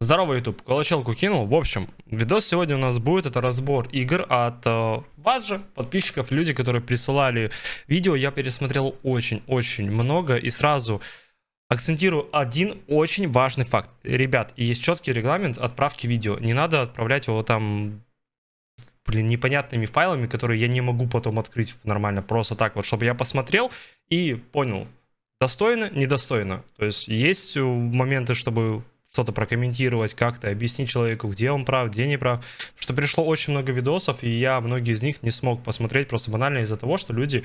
Здорово, YouTube. Колочелку кинул. В общем, видос сегодня у нас будет. Это разбор игр от э, вас же, подписчиков, люди, которые присылали видео. Я пересмотрел очень-очень много. И сразу акцентирую один очень важный факт. Ребят, есть четкий регламент отправки видео. Не надо отправлять его там блин, непонятными файлами, которые я не могу потом открыть нормально. Просто так вот, чтобы я посмотрел и понял, достойно, недостойно. То есть есть моменты, чтобы что-то прокомментировать, как-то объяснить человеку, где он прав, где не прав. Что пришло очень много видосов, и я многие из них не смог посмотреть просто банально из-за того, что люди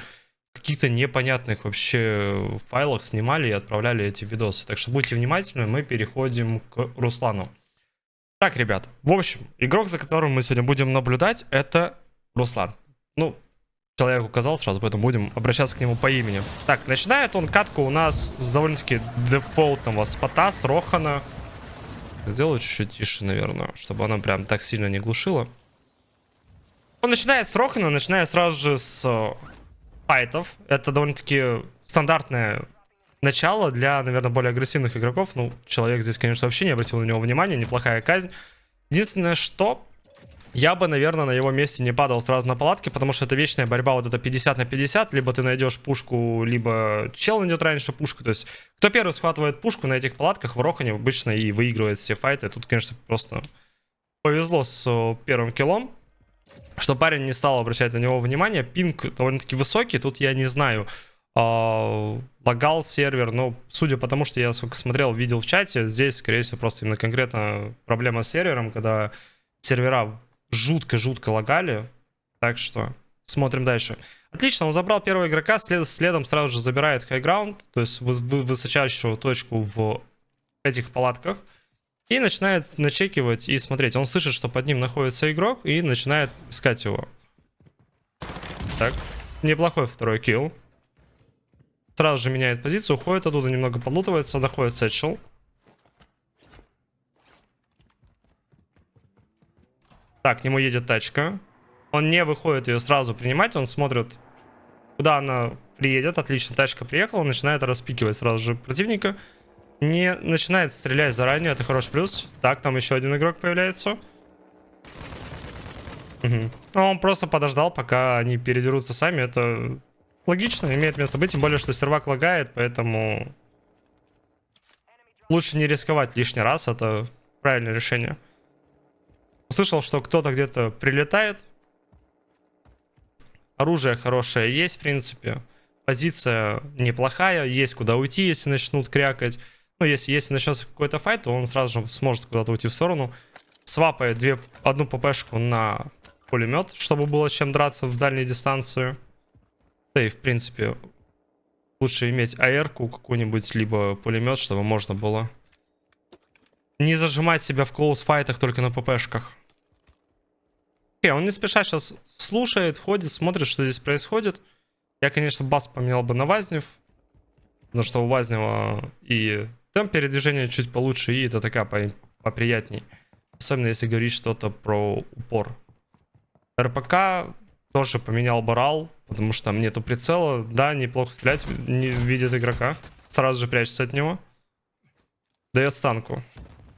в каких-то непонятных вообще файлах снимали и отправляли эти видосы. Так что будьте внимательны, мы переходим к Руслану. Так, ребят, в общем, игрок, за которым мы сегодня будем наблюдать, это Руслан. Ну, человек указал сразу, поэтому будем обращаться к нему по имени. Так, начинает он катку у нас с довольно-таки дефолтного спота, с Рохана. Сделаю чуть-чуть тише, наверное, чтобы она прям так сильно не глушила. Он начинает с Рохана, начиная сразу же с э, файтов. Это довольно-таки стандартное начало для, наверное, более агрессивных игроков. Ну, человек здесь, конечно, вообще не обратил на него внимания, неплохая казнь. Единственное, что я бы, наверное, на его месте не падал сразу на палатки, потому что это вечная борьба вот это 50 на 50. Либо ты найдешь пушку, либо чел найдет раньше пушку. То есть, кто первый схватывает пушку на этих палатках в Рохане обычно и выигрывает все файты. Тут, конечно, просто повезло с э, первым киллом, что парень не стал обращать на него внимание. Пинг довольно-таки высокий, тут я не знаю, э, лагал сервер, но судя по тому, что я сколько смотрел, видел в чате, здесь, скорее всего, просто именно конкретно проблема с сервером, когда сервера жутко-жутко лагали. Так что смотрим дальше. Отлично, он забрал первого игрока, след, следом сразу же забирает хайграунд, то есть вы, вы, высочайшую точку в этих палатках. И начинает начекивать и смотреть. Он слышит, что под ним находится игрок и начинает искать его. Так, неплохой второй килл. Сразу же меняет позицию, уходит оттуда, немного подлутывается, доходит сетчел. Так, к нему едет тачка. Он не выходит ее сразу принимать, он смотрит, куда она приедет. Отлично, тачка приехала, начинает распикивать сразу же противника. Не начинает стрелять заранее, это хороший плюс. Так, там еще один игрок появляется. Угу. Он просто подождал, пока они передерутся сами. Это логично, имеет место быть. Тем более, что сервак лагает, поэтому... Лучше не рисковать лишний раз, это правильное решение. Услышал, что кто-то где-то прилетает. Оружие хорошее есть, в принципе. Позиция неплохая. Есть куда уйти, если начнут крякать. Ну, если, если начнется какой-то файт, то он сразу же сможет куда-то уйти в сторону. Свапает две, одну ППшку на пулемет, чтобы было чем драться в дальней дистанцию. Да и, в принципе, лучше иметь АР-ку какую-нибудь, либо пулемет, чтобы можно было не зажимать себя в клоус-файтах только на ППшках. Окей, он не спеша сейчас слушает, ходит, смотрит, что здесь происходит. Я, конечно, бас поменял бы на Вазнев. Потому что у Вазнева и темп передвижения чуть получше, и это такая по поприятней. Особенно если говорить что-то про упор. РПК тоже поменял барал, потому что там нету прицела. Да, неплохо стрелять, не видит игрока. Сразу же прячется от него. Дает станку.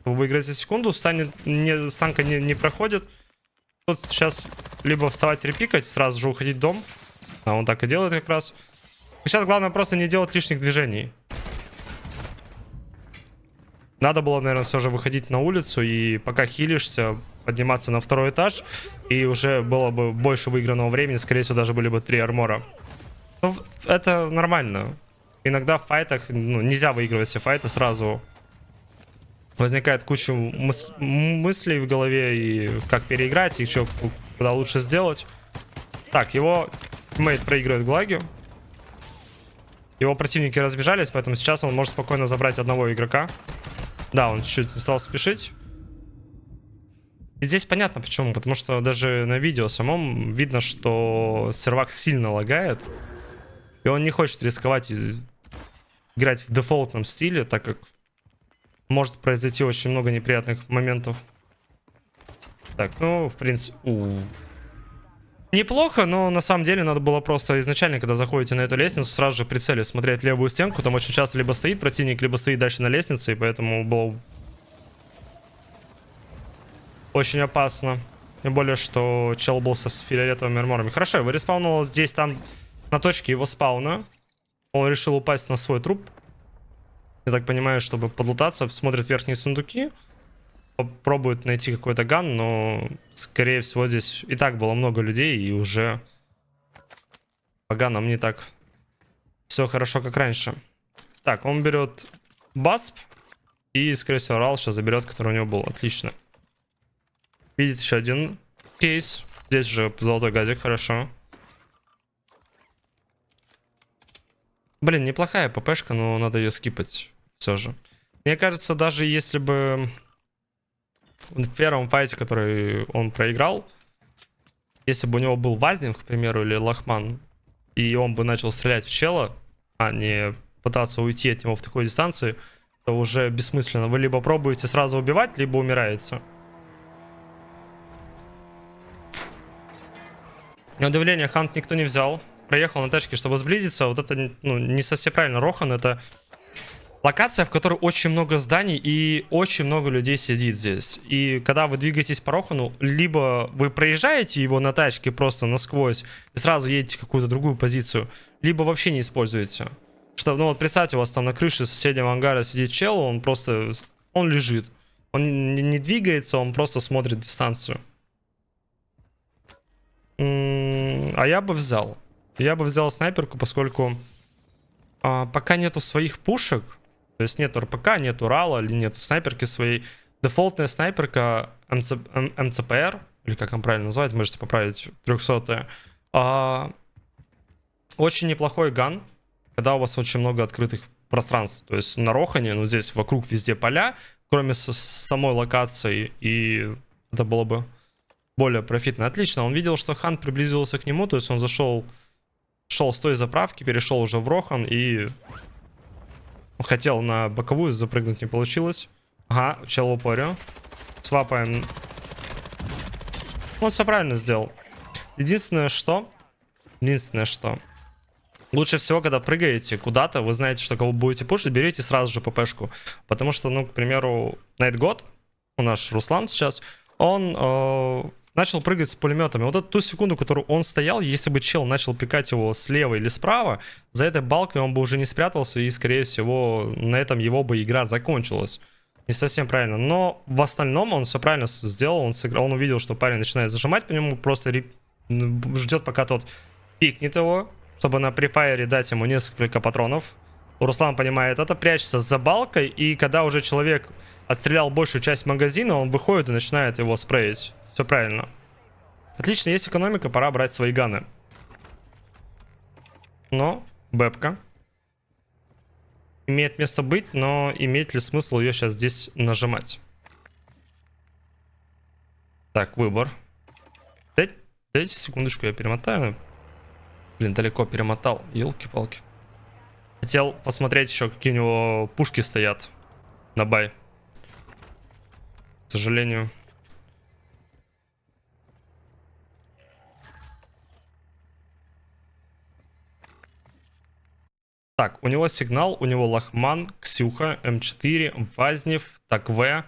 Выиграть за секунду, станет, не, станка не, не проходит. Тут сейчас либо вставать репикать, сразу же уходить в дом. А он так и делает как раз. Сейчас главное просто не делать лишних движений. Надо было, наверное, все же выходить на улицу и пока хилишься, подниматься на второй этаж. И уже было бы больше выигранного времени, скорее всего, даже были бы три армора. Ну, это нормально. Иногда в файтах ну, нельзя выигрывать все файты сразу возникает куча мыс мыслей в голове и как переиграть, и что куда лучше сделать. Так, его мейт проигрывает Глаги. Его противники разбежались, поэтому сейчас он может спокойно забрать одного игрока. Да, он чуть-чуть не стал спешить. И здесь понятно почему, потому что даже на видео самом видно, что сервак сильно лагает. И он не хочет рисковать играть в дефолтном стиле, так как может произойти очень много неприятных моментов. Так, ну, в принципе... У -у -у. Неплохо, но на самом деле надо было просто изначально, когда заходите на эту лестницу, сразу же прицели смотреть левую стенку. Там очень часто либо стоит противник, либо стоит дальше на лестнице, и поэтому было Очень опасно. Тем более, что чел был со с фиолетовыми арморами. Хорошо, его респаунул здесь, там, на точке его спауна. Он решил упасть на свой труп. Я так понимаю, чтобы подлутаться, смотрит верхние сундуки. Попробует найти какой-то ган, но, скорее всего, здесь и так было много людей, и уже по ганам не так все хорошо, как раньше. Так, он берет басп, и, скорее всего, Рал сейчас заберет, который у него был. Отлично. Видит еще один кейс. Здесь же золотой газик, хорошо. Блин, неплохая ППшка, но надо ее скипать все же. Мне кажется, даже если бы в первом файте, который он проиграл, если бы у него был Вазнев, к примеру, или Лохман, и он бы начал стрелять в чела, а не пытаться уйти от него в такой дистанции, то уже бессмысленно. Вы либо пробуете сразу убивать, либо умираете. На удивление, Хант никто не взял. Проехал на тачке, чтобы сблизиться. Вот это ну, не совсем правильно. Рохан это локация, в которой очень много зданий и очень много людей сидит здесь. И когда вы двигаетесь по Рохану, либо вы проезжаете его на тачке просто насквозь и сразу едете в какую-то другую позицию, либо вообще не используете. Что, ну вот представьте, у вас там на крыше соседнего ангара сидит чел, он просто, он лежит. Он не, двигается, он просто смотрит дистанцию. А я бы взял. Я бы взял снайперку, поскольку а, пока нету своих пушек, то есть нету РПК, нету РАЛа или нету снайперки своей, дефолтная снайперка МЦ, МЦПР, или как он правильно называется, можете поправить, 300 а, очень неплохой ган, когда у вас очень много открытых пространств. То есть на Рохане, ну здесь вокруг везде поля, кроме самой локации, и это было бы более профитно. Отлично, он видел, что Хан приблизился к нему, то есть он зашел, шел с той заправки, перешел уже в Рохан и хотел на боковую запрыгнуть, не получилось. Ага, чел в упоре. Свапаем. Он все правильно сделал. Единственное, что... Единственное, что... Лучше всего, когда прыгаете куда-то, вы знаете, что кого будете пушить, берите сразу же ППшку. Потому что, ну, к примеру, Найтгод, у нас Руслан сейчас, он э, начал прыгать с пулеметами. Вот эту ту секунду, которую он стоял, если бы чел начал пикать его слева или справа, за этой балкой он бы уже не спрятался, и, скорее всего, на этом его бы игра закончилась. Не совсем правильно. Но в остальном он все правильно сделал. Он, сыграл, он увидел, что парень начинает зажимать по нему, просто ждет, пока тот пикнет его, чтобы на префайре дать ему несколько патронов. Руслан понимает это, прячется за балкой, и когда уже человек отстрелял большую часть магазина, он выходит и начинает его спреять. Все правильно. Отлично, есть экономика, пора брать свои ганы. Но, бэпка. Имеет место быть, но имеет ли смысл ее сейчас здесь нажимать? Так, выбор. Дайте, дайте секундочку, я перемотаю. Блин, далеко перемотал. Елки-палки. Хотел посмотреть еще, какие у него пушки стоят на бай. К сожалению. Так, у него сигнал, у него Лахман, Ксюха, М4, Вазнев, ТАКВ,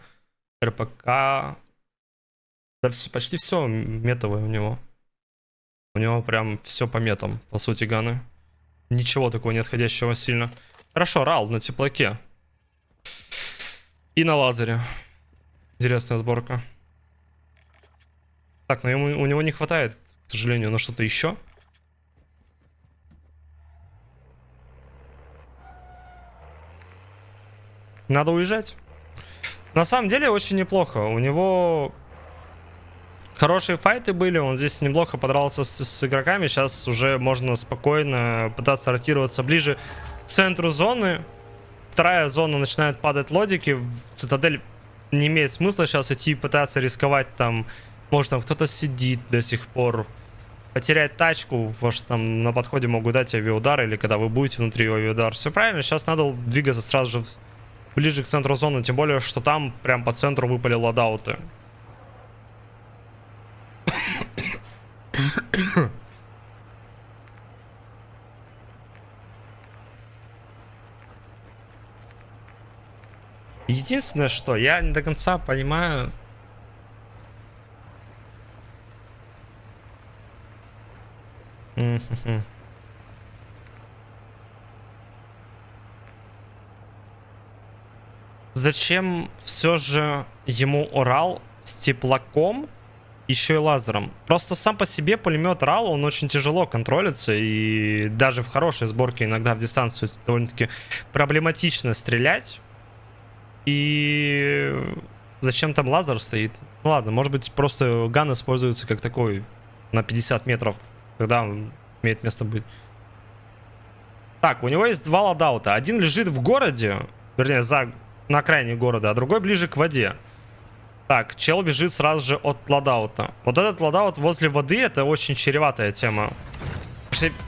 РПК. Да все, почти все метовое у него. У него прям все по метам, по сути, ганы. Ничего такого не отходящего сильно. Хорошо, Рал на теплаке. И на лазере. Интересная сборка. Так, но ему, у него не хватает, к сожалению, на что-то еще. Надо уезжать. На самом деле очень неплохо. У него хорошие файты были. Он здесь неплохо подрался с, с игроками. Сейчас уже можно спокойно пытаться ротироваться ближе к центру зоны. Вторая зона начинает падать лодики. Цитадель не имеет смысла сейчас идти пытаться рисковать там. Может там кто-то сидит до сих пор. Потерять тачку, потому что там на подходе могут дать авиаудар, или когда вы будете внутри авиаудар. Все правильно, сейчас надо двигаться сразу же ближе к центру зоны, тем более, что там прям по центру выпали ладауты. Единственное, что я не до конца понимаю... Mm-hmm. Зачем все же ему Урал с теплаком, еще и лазером? Просто сам по себе пулемет Рал, он очень тяжело контролится, и даже в хорошей сборке иногда в дистанцию довольно-таки проблематично стрелять. И зачем там лазер стоит? Ну ладно, может быть просто ган используется как такой на 50 метров, когда он имеет место быть. Так, у него есть два loadout а. Один лежит в городе, вернее, за, на окраине города, а другой ближе к воде. Так, чел бежит сразу же от loadout а. Вот этот loadout возле воды, это очень чреватая тема.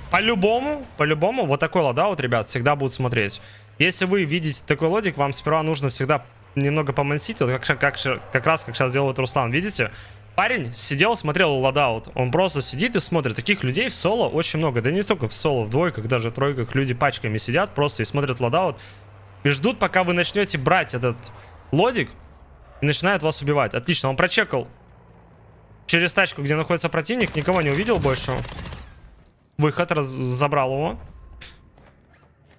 По-любому, по-любому, вот такой loadout, ребят, всегда будут смотреть. Если вы видите такой лодик, вам сперва нужно всегда немного помансить, вот как, как, как раз как сейчас делает Руслан, видите? Парень сидел, смотрел loadout. Он просто сидит и смотрит. Таких людей в соло очень много. Да не только в соло, в двойках, даже в тройках люди пачками сидят просто и смотрят loadout. И ждут, пока вы начнете брать этот лодик и начинают вас убивать. Отлично, он прочекал через тачку, где находится противник, никого не увидел больше. Выход, раз забрал его.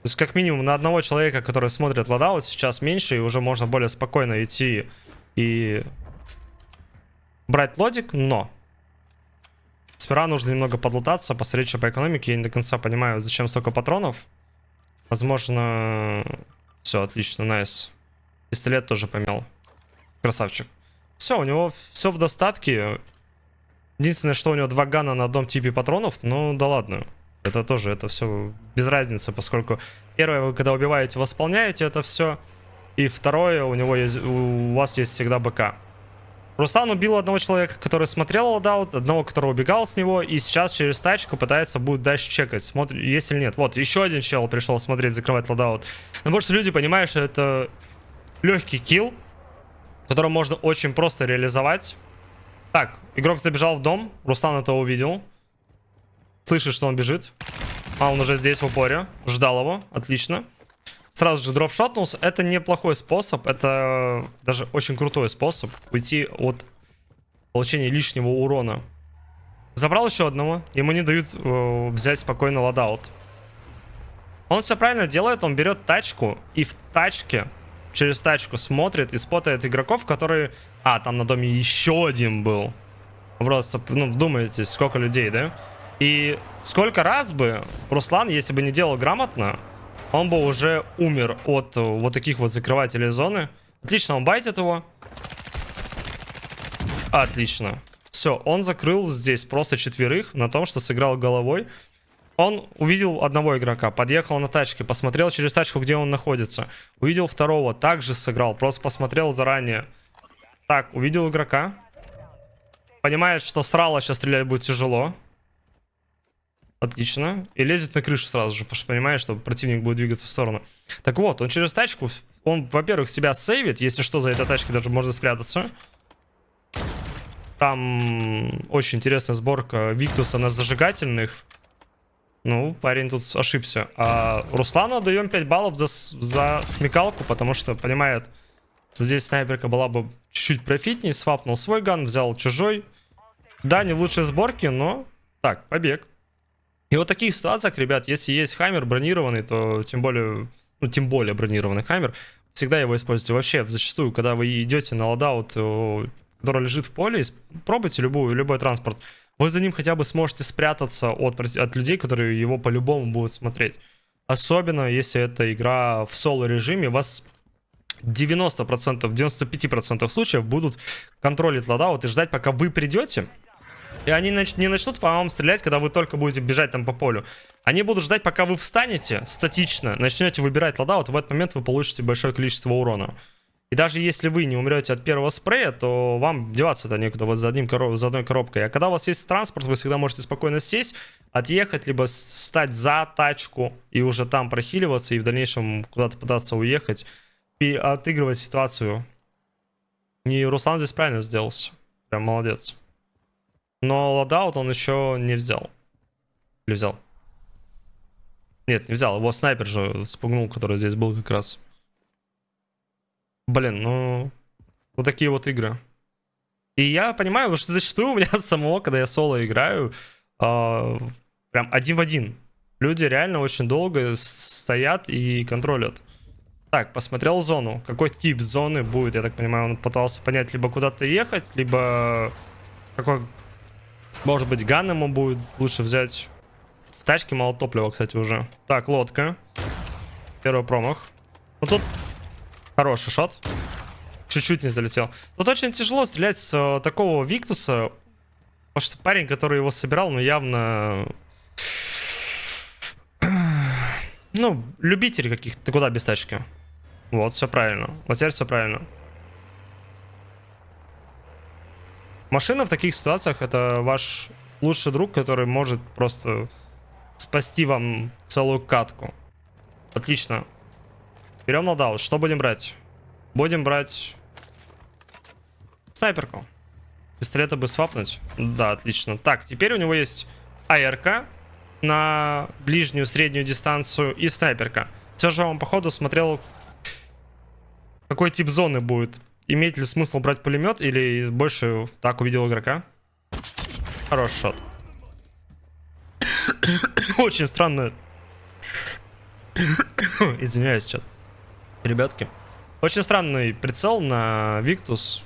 То есть, как минимум, на одного человека, который смотрит loadout, сейчас меньше, и уже можно более спокойно идти и брать лодик, но... Сперва нужно немного подлутаться, посмотреть, что по экономике. Я не до конца понимаю, зачем столько патронов. Возможно... Все, отлично, nice. Пистолет тоже поменял. Красавчик. Все, у него все в достатке. Единственное, что у него два gun а на одном типе патронов, ну да ладно. Это тоже, это все без разницы, поскольку первое, вы когда убиваете, восполняете это все. И второе, у него есть, у вас есть всегда БК. Руслан убил одного человека, который смотрел loadout, одного, который убегал с него, и сейчас через тачку пытается будет дальше чекать, смотрит, есть или нет. Вот, еще один чел пришел смотреть, закрывать loadout. Но больше люди понимают, что это легкий килл, который можно очень просто реализовать. Так, игрок забежал в дом, Руслан это увидел. Слышит, что он бежит. А, он уже здесь в упоре. Ждал его, отлично. Сразу же дропшотнулся. Это неплохой способ, это даже очень крутой способ уйти от получения лишнего урона. Забрал еще одного, ему не дают э, взять спокойно ладаут. Он все правильно делает, он берет тачку и в тачке через тачку смотрит и спотает игроков, которые... А, там на доме еще один был. Просто, ну, вдумайтесь, сколько людей, да? И сколько раз бы Руслан, если бы не делал грамотно, он бы уже умер от вот таких вот закрывателей зоны. Отлично, он байтит его. Отлично. Все, он закрыл здесь просто четверых на том, что сыграл головой. Он увидел одного игрока, подъехал на тачке, посмотрел через тачку, где он находится. Увидел второго, также сыграл, просто посмотрел заранее. Так, увидел игрока. Понимает, что срало сейчас стрелять будет тяжело. Отлично. И лезет на крышу сразу же, потому что понимает, что противник будет двигаться в сторону. Так вот, он через тачку, он, во-первых, себя сейвит, если что, за этой тачкой даже можно спрятаться. Там очень интересная сборка Виктуса на зажигательных. Ну, парень тут ошибся. А Руслану даем 5 баллов за, за смекалку, потому что понимает, здесь снайперка была бы чуть-чуть профитнее. Свапнул свой ган, взял чужой. Да, не в лучшей сборке, но... Так, побег. И вот в таких ситуациях, ребят, если есть хаммер бронированный, то тем более, ну, тем более бронированный хаммер, всегда его используйте. Вообще, зачастую, когда вы идете на ладаут, который лежит в поле, пробуйте любую, любой транспорт вы за ним хотя бы сможете спрятаться от, от людей, которые его по-любому будут смотреть. Особенно, если это игра в соло-режиме, вас 90%, 95% случаев будут контролить ладаут и ждать, пока вы придете. И они нач не начнут по вам стрелять, когда вы только будете бежать там по полю. Они будут ждать, пока вы встанете статично, начнете выбирать ладаут, в этот момент вы получите большое количество урона. И даже если вы не умрете от первого спрея, то вам деваться-то некуда вот за, одним короб... за одной коробкой. А когда у вас есть транспорт, вы всегда можете спокойно сесть, отъехать, либо стать за тачку и уже там прохиливаться, и в дальнейшем куда-то пытаться уехать и отыгрывать ситуацию. И Руслан здесь правильно сделал. Прям молодец. Но ладаут он еще не взял. Или взял? Нет, не взял. Его снайпер же спугнул, который здесь был как раз. Блин, ну... Вот такие вот игры. И я понимаю, что зачастую у меня самого, когда я соло играю, э, Прям один в один. Люди реально очень долго стоят и контролят. Так, посмотрел зону. Какой тип зоны будет, я так понимаю, он пытался понять, либо куда-то ехать, либо какой, может быть, ган ему будет лучше взять. В тачке мало топлива, кстати, уже. Так, лодка. Первый промах. Ну тут хороший шот. Чуть-чуть не залетел. Тут очень тяжело стрелять с э, такого Виктуса. Потому что парень, который его собирал, ну явно... Ну, любители каких-то. Куда без тачки? Вот, все правильно. Вот теперь все правильно. Машина в таких ситуациях это ваш лучший друг, который может просто спасти вам целую катку. Отлично. Берем нолдаут. Что будем брать? Будем брать снайперку. Пистолета бы свапнуть. Да, отлично. Так, теперь у него есть АРК на ближнюю, среднюю дистанцию и снайперка. Все же он, походу, смотрел, какой тип зоны будет. Имеет ли смысл брать пулемет или больше так увидел игрока? Хороший шот. Очень странно. Извиняюсь, что. Ребятки. Очень странный прицел на Виктус.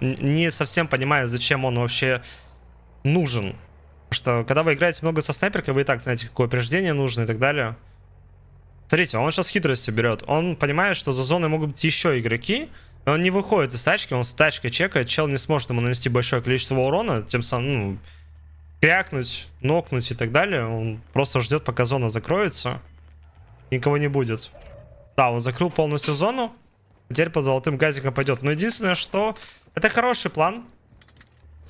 Не совсем понимаю, зачем он вообще нужен. Потому что когда вы играете много со снайперкой, вы и так знаете, какое упреждение нужно и так далее. Смотрите, он сейчас хитрости берет. Он понимает, что за зоной могут быть еще игроки. Он не выходит из тачки, он с тачкой чекает. Чел не сможет ему нанести большое количество урона, тем самым, ну, крякнуть, нокнуть и так далее. Он просто ждет, пока зона закроется. Никого не будет. Да, он закрыл полностью зону. Теперь под золотым газиком пойдет. Но единственное, что... Это хороший план.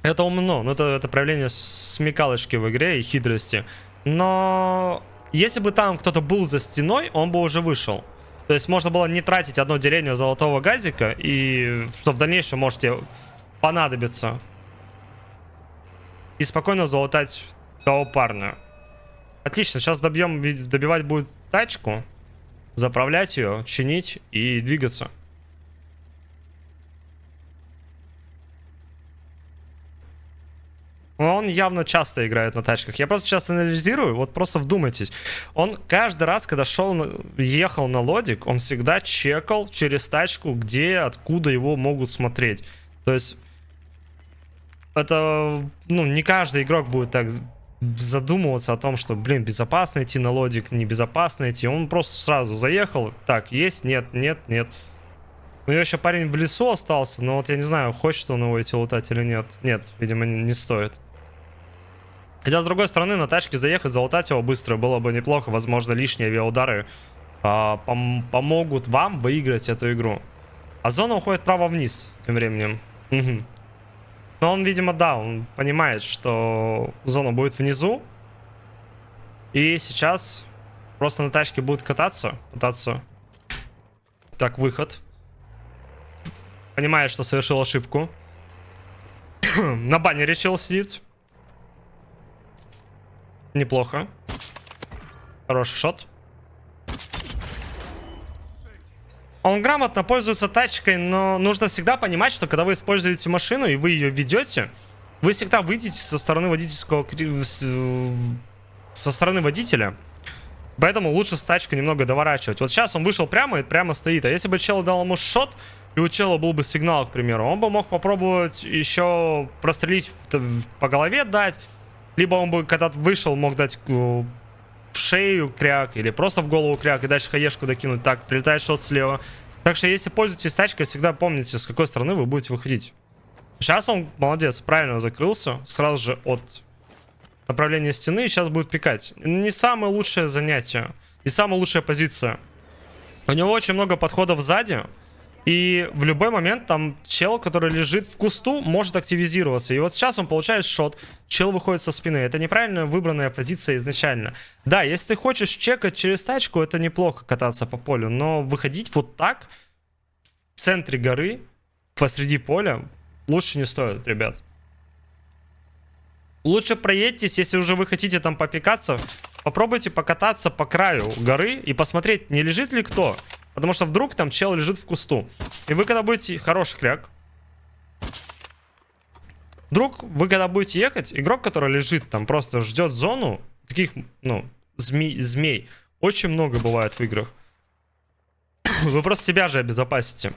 Это умно. Ну, это, это проявление смекалочки в игре и хитрости. Но если бы там кто-то был за стеной, он бы уже вышел. То есть можно было не тратить одно деление золотого газика, и что в дальнейшем можете понадобиться. И спокойно залутать того парня. Отлично, сейчас добьем, добивать будет тачку, заправлять ее, чинить и двигаться. Он явно часто играет на тачках. Я просто сейчас анализирую, вот просто вдумайтесь. Он каждый раз, когда шел, ехал на лодик, он всегда чекал через тачку, где, откуда его могут смотреть. То есть, это, ну, не каждый игрок будет так задумываться о том, что, блин, безопасно идти на лодик, небезопасно идти. Он просто сразу заехал, так, есть, нет, нет, нет. У него еще парень в лесу остался, но вот я не знаю, хочет он его идти лутать или нет. Нет, видимо, не стоит. Хотя, с другой стороны, на тачке заехать, залутать его быстро было бы неплохо. Возможно, лишние авиаудары а, пом помогут вам выиграть эту игру. А зона уходит право-вниз тем временем. Но он, видимо, да, он понимает, что зона будет внизу. И сейчас просто на тачке будет кататься, пытаться. Так, выход. Понимает, что совершил ошибку. на бане решил сидеть. Неплохо. Хороший шот. Он грамотно пользуется тачкой, но нужно всегда понимать, что когда вы используете машину и вы ее ведете, вы всегда выйдете со стороны водительского... со стороны водителя. Поэтому лучше с тачкой немного доворачивать. Вот сейчас он вышел прямо и прямо стоит. А если бы чел дал ему шот, и у чела был бы сигнал, к примеру, он бы мог попробовать еще прострелить по голове дать, либо он бы, когда вышел, мог дать э, в шею кряк или просто в голову кряк и дальше хаешку докинуть. Так, прилетает что-то слева. Так что, если пользуетесь тачкой, всегда помните, с какой стороны вы будете выходить. Сейчас он, молодец, правильно закрылся. Сразу же от направления стены. Сейчас будет пикать. Не самое лучшее занятие. Не самая лучшая позиция. У него очень много подходов сзади. И в любой момент там чел, который лежит в кусту, может активизироваться. И вот сейчас он получает шот, чел выходит со спины. Это неправильно выбранная позиция изначально. Да, если ты хочешь чекать через тачку, это неплохо кататься по полю. Но выходить вот так в центре горы, посреди поля, лучше не стоит, ребят. Лучше проедьтесь, если уже вы хотите там попекаться, попробуйте покататься по краю горы и посмотреть, не лежит ли кто. Потому что вдруг там чел лежит в кусту. И вы когда будете... Хороший кряк. Вдруг вы когда будете ехать, игрок, который лежит там, просто ждет зону, таких, ну, змей, змей очень много бывает в играх. Вы просто себя же обезопасите.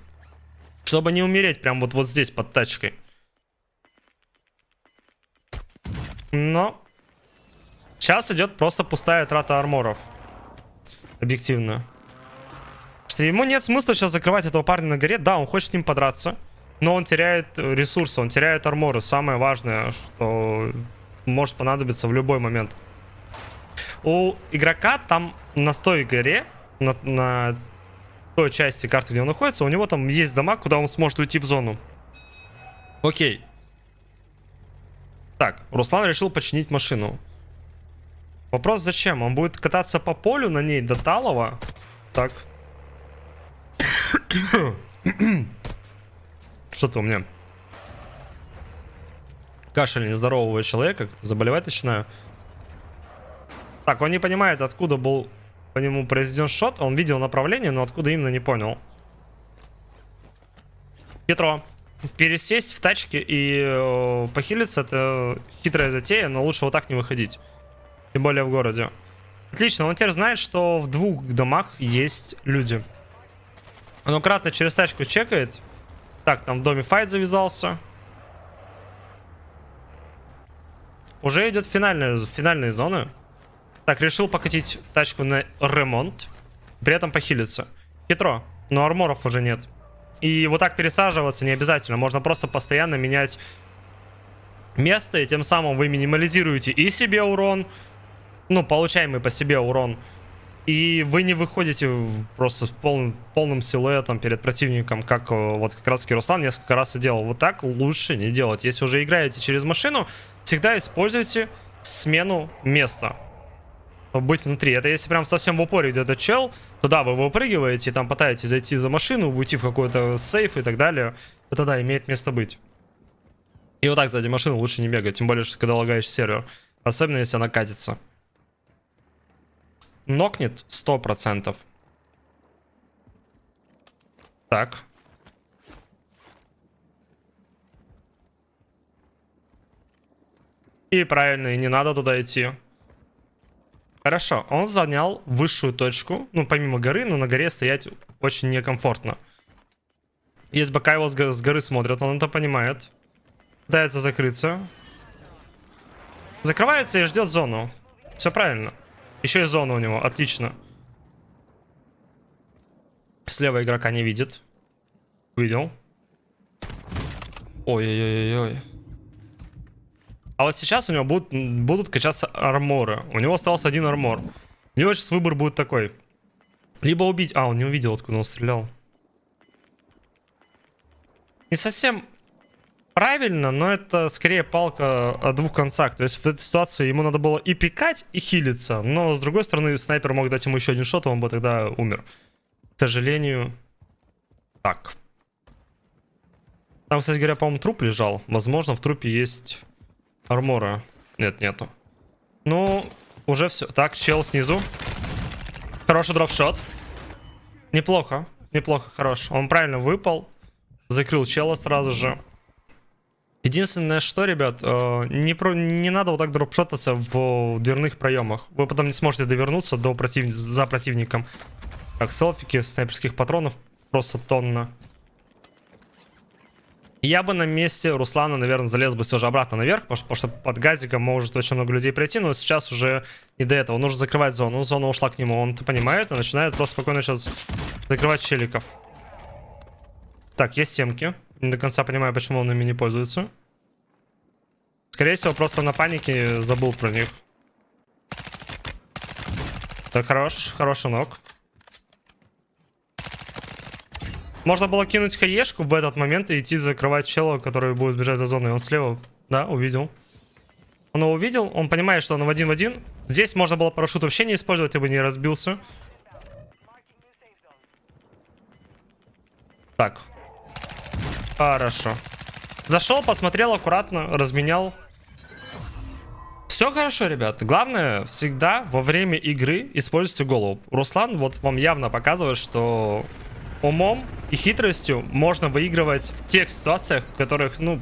Чтобы не умереть прям вот, вот здесь под тачкой. Но сейчас идет просто пустая трата арморов. Объективно. Что ему нет смысла сейчас закрывать этого парня на горе. Да, он хочет с ним подраться. Но он теряет ресурсы, он теряет арморы. Самое важное, что может понадобиться в любой момент. У игрока там на той горе, на, на той части карты, где он находится, у него там есть дома, куда он сможет уйти в зону. Окей. Так, Руслан решил починить машину. Вопрос зачем? Он будет кататься по полю на ней до Талова? Так. Что-то у меня. Кашель нездорового человека, заболевать начинаю. Так, он не понимает, откуда был по нему произведен шот. Он видел направление, но откуда именно не понял. Хитро. Пересесть в тачке и э, похилиться это хитрая затея, но лучше вот так не выходить. Тем более в городе. Отлично, он теперь знает, что в двух домах есть люди. Он аккуратно через тачку чекает. Так, там в доме файт завязался. Уже идет финальная, финальные зоны. Так, решил покатить тачку на ремонт. При этом похилиться. Хитро, но арморов уже нет. И вот так пересаживаться не обязательно. Можно просто постоянно менять место, и тем самым вы минимализируете и себе урон, ну, получаемый по себе урон, и вы не выходите просто с полным, полным силуэтом перед противником, как э, вот как раз Руслан несколько раз и делал. Вот так лучше не делать. Если уже играете через машину, всегда используйте смену места быть внутри. Это если прям совсем в упоре где-то чел, то да, вы выпрыгиваете, там пытаетесь зайти за машину, уйти в какой-то сейф и так далее. Это да, имеет место быть. И вот так сзади машины лучше не бегать, тем более, что когда лагаешь сервер. Особенно, если она катится. Нокнет 100%. Так. И правильно, и не надо туда идти. Хорошо, он занял высшую точку, ну, помимо горы, но на горе стоять очень некомфортно. Есть бока его с горы, с горы смотрят, он это понимает. Пытается закрыться. Закрывается и ждет зону. Все правильно. Еще и зона у него, отлично. Слева игрока не видит. Увидел. Ой-ой-ой-ой. А вот сейчас у него будут, будут качаться арморы. У него остался один армор. У него сейчас выбор будет такой. Либо убить... А, он не увидел, откуда он стрелял. Не совсем правильно, но это скорее палка о двух концах. То есть в этой ситуации ему надо было и пикать, и хилиться. Но, с другой стороны, снайпер мог дать ему еще один шот, и он бы тогда умер. К сожалению, так. Там, кстати говоря, по-моему, труп лежал. Возможно, в трупе есть Армора. Нет, нету. Ну, уже все. Так, чел снизу. Хороший дропшот. Неплохо. Неплохо, хорош. Он правильно выпал. Закрыл чела сразу же. Единственное, что, ребят, э, не, про, не надо вот так дропшотаться в дверных проемах. Вы потом не сможете довернуться до против, за противником. Так, селфики снайперских патронов просто тонна. Я бы на месте Руслана, наверное, залез бы все же обратно наверх, потому что под газиком может очень много людей пройти, но сейчас уже не до этого. Нужно закрывать зону. Зона ушла к нему, он понимает и начинает просто спокойно сейчас закрывать челиков. Так, есть семки. Не до конца понимаю, почему он ими не пользуется. Скорее всего, просто на панике забыл про них. Так, хорош, хороший ног. Можно было кинуть хаешку в этот момент и идти закрывать чела, который будет бежать за зоной. Он слева, да, увидел. Он его увидел, он понимает, что он в один в один. Здесь можно было парашют вообще не использовать, бы не разбился. Так. Хорошо. Зашел, посмотрел аккуратно, разменял. Все хорошо, ребят. Главное, всегда во время игры используйте голову. Руслан вот вам явно показывает, что умом и хитростью можно выигрывать в тех ситуациях, в которых, ну,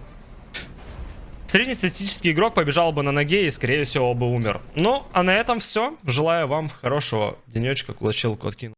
Среднестатистический игрок побежал бы на ноге и, скорее всего, бы умер. Ну, а на этом все. Желаю вам хорошего денечка, кулачилку откину.